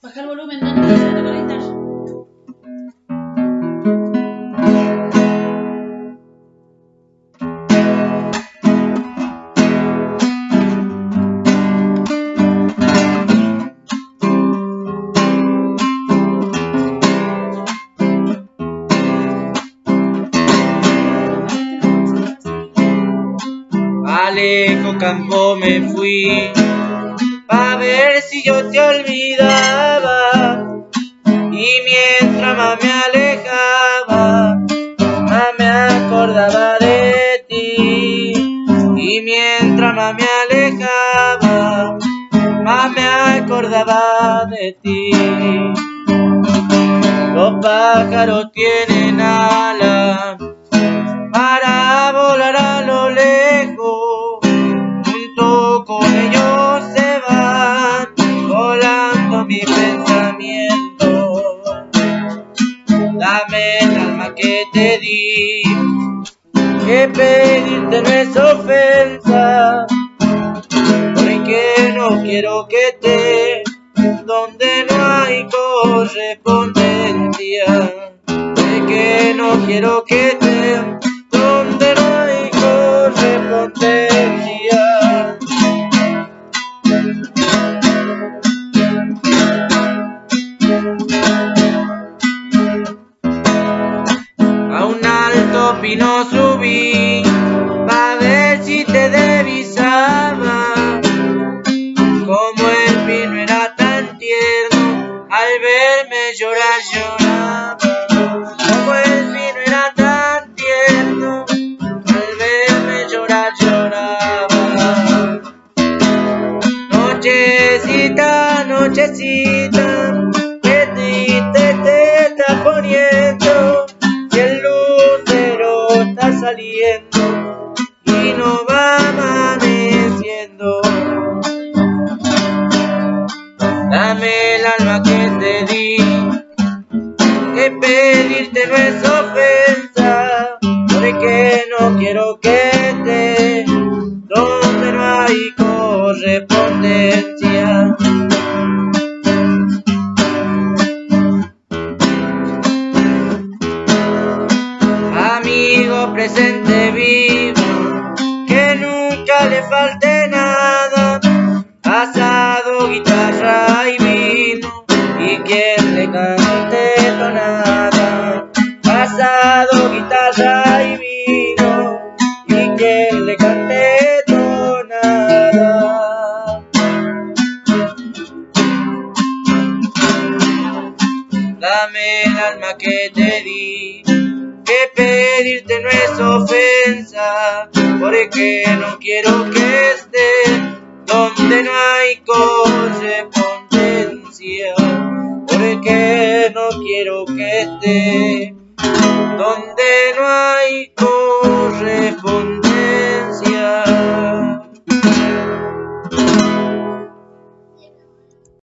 Baja el volumen. Alejo campo me fui pa ver si yo te olvidaba. Y mientras más me alejaba más me acordaba de ti. Y mientras más me alejaba más me acordaba de ti. Los pájaros tienen alas mi pensamiento. Dame el alma que te di, que pedirte no es ofensa, porque no quiero que te donde no hay correspondencia. De no quiero que te alto pino subí pa' ver si te divisaba. Como el pino era tan tierno, al verme llorar lloraba. Como el pino era tan tierno, al verme llorar lloraba. Nochecita, nochecita, y no va amaneciendo. Dame el alma que te di, que pedirte no es ofensa, porque no quiero que le falte nada, pasado guitarra y vino, y quien le cante tonada. Pasado guitarra y vino, y quien le cante tonada. Dame el alma que te di, que pedirte no es ofensa, porque no quiero que esté donde no hay correspondencia, porque no quiero que esté donde no hay correspondencia.